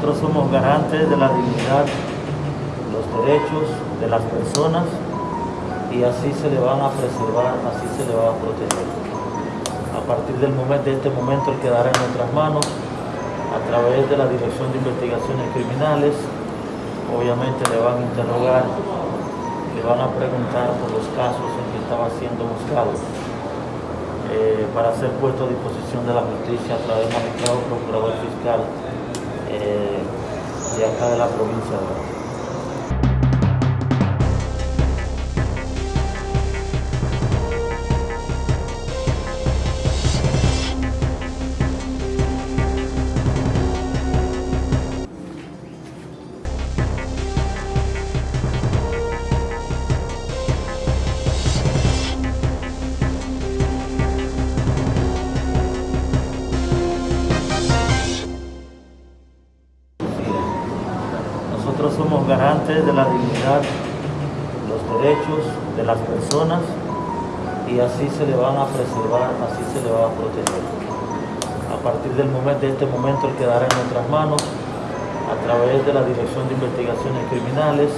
Nosotros somos garantes de la dignidad, los derechos de las personas y así se le van a preservar, así se le va a proteger. A partir del momento, de este momento, él quedará en nuestras manos a través de la Dirección de Investigaciones Criminales. Obviamente le van a interrogar, le van a preguntar por los casos en que estaba siendo buscado eh, para ser puesto a disposición de la justicia a través del magistrado procurador fiscal eh, de acá de la provincia de Nosotros somos garantes de la dignidad, los derechos de las personas y así se le van a preservar, así se le va a proteger. A partir del momento, de este momento, él quedará en nuestras manos a través de la Dirección de Investigaciones Criminales.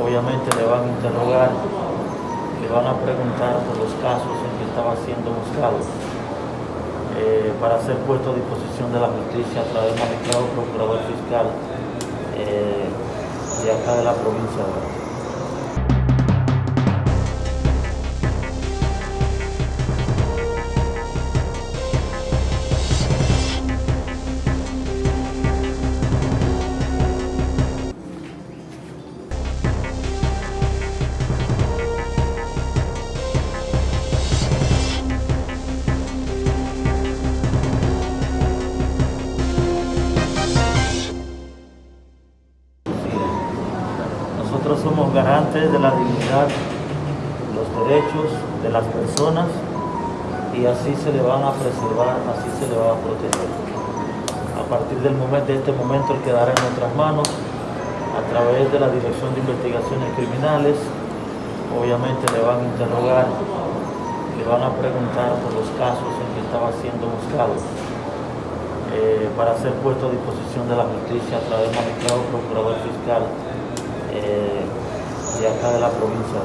Obviamente le van a interrogar, le van a preguntar por los casos en que estaba siendo buscado eh, para ser puesto a disposición de la justicia a través del magistrado procurador fiscal eh, de acá de la provincia Nosotros somos garantes de la dignidad, los derechos de las personas y así se le van a preservar, así se le va a proteger. A partir del momento, de este momento, él quedará en nuestras manos a través de la Dirección de Investigaciones Criminales. Obviamente le van a interrogar, le van a preguntar por los casos en que estaba siendo buscado eh, para ser puesto a disposición de la justicia a través del magistrado procurador fiscal eh, de acá de la provincia.